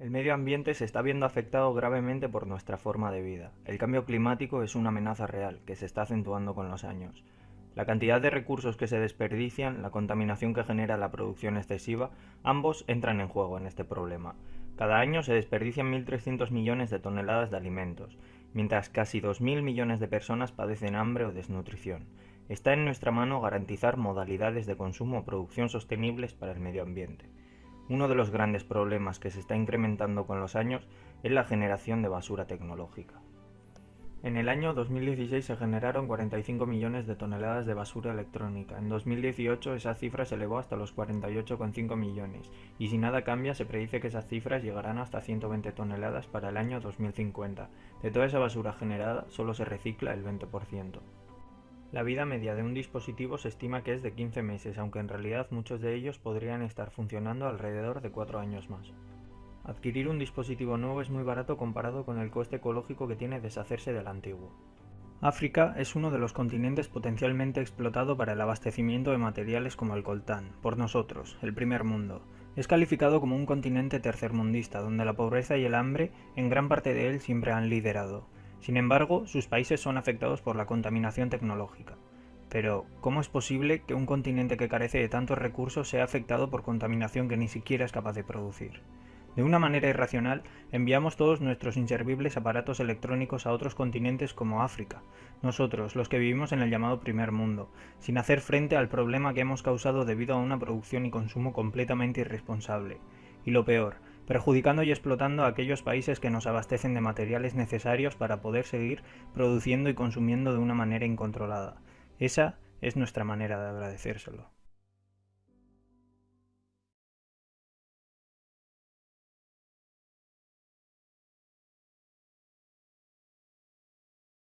El medio ambiente se está viendo afectado gravemente por nuestra forma de vida. El cambio climático es una amenaza real, que se está acentuando con los años. La cantidad de recursos que se desperdician, la contaminación que genera la producción excesiva, ambos entran en juego en este problema. Cada año se desperdician 1.300 millones de toneladas de alimentos, mientras casi 2.000 millones de personas padecen hambre o desnutrición. Está en nuestra mano garantizar modalidades de consumo o producción sostenibles para el medio ambiente. Uno de los grandes problemas que se está incrementando con los años es la generación de basura tecnológica. En el año 2016 se generaron 45 millones de toneladas de basura electrónica. En 2018 esa cifra se elevó hasta los 48,5 millones y si nada cambia se predice que esas cifras llegarán hasta 120 toneladas para el año 2050. De toda esa basura generada solo se recicla el 20%. La vida media de un dispositivo se estima que es de 15 meses, aunque en realidad muchos de ellos podrían estar funcionando alrededor de 4 años más. Adquirir un dispositivo nuevo es muy barato comparado con el coste ecológico que tiene deshacerse del antiguo. África es uno de los continentes potencialmente explotado para el abastecimiento de materiales como el coltán, por nosotros, el primer mundo. Es calificado como un continente tercermundista, donde la pobreza y el hambre en gran parte de él siempre han liderado. Sin embargo, sus países son afectados por la contaminación tecnológica. Pero, ¿cómo es posible que un continente que carece de tantos recursos sea afectado por contaminación que ni siquiera es capaz de producir? De una manera irracional, enviamos todos nuestros inservibles aparatos electrónicos a otros continentes como África, nosotros, los que vivimos en el llamado primer mundo, sin hacer frente al problema que hemos causado debido a una producción y consumo completamente irresponsable. Y lo peor, perjudicando y explotando a aquellos países que nos abastecen de materiales necesarios para poder seguir produciendo y consumiendo de una manera incontrolada. Esa es nuestra manera de agradecérselo.